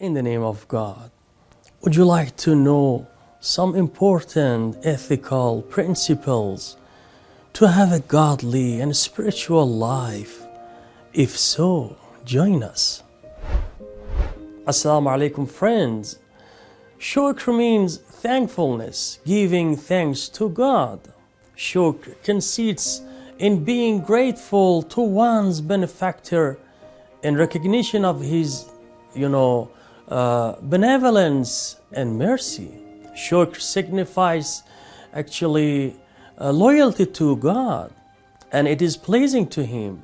In the name of God, would you like to know some important ethical principles to have a godly and spiritual life? If so, join us. Assalamu alaikum, friends. Shukr means thankfulness, giving thanks to God. Shukr consists in being grateful to one's benefactor in recognition of his, you know, uh, benevolence and mercy. Shukr signifies actually uh, loyalty to God and it is pleasing to Him.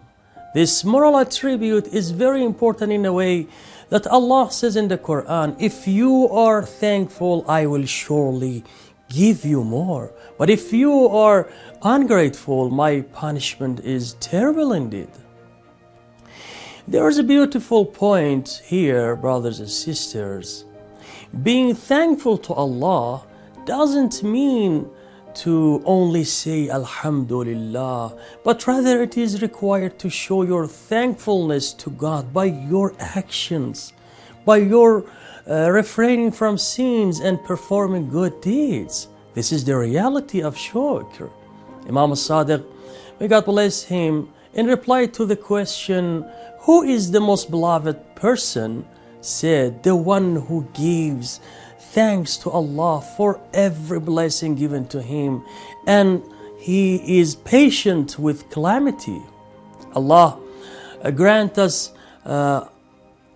This moral attribute is very important in a way that Allah says in the Quran, if you are thankful, I will surely give you more. But if you are ungrateful, my punishment is terrible indeed. There is a beautiful point here, brothers and sisters. Being thankful to Allah doesn't mean to only say Alhamdulillah, but rather it is required to show your thankfulness to God by your actions, by your uh, refraining from sins and performing good deeds. This is the reality of shukr. Imam Sadiq, may God bless him, in reply to the question, Who is the most beloved person? said, The one who gives thanks to Allah for every blessing given to him, and he is patient with calamity. Allah uh, grant us, uh,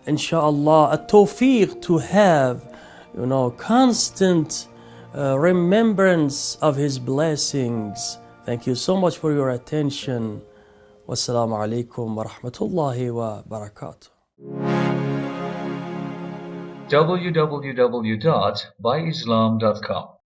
inshallah, a tawfiq to have, you know, constant uh, remembrance of His blessings. Thank you so much for your attention. والسلام عليكم ورحمة الله وبركاته. www.byislam.com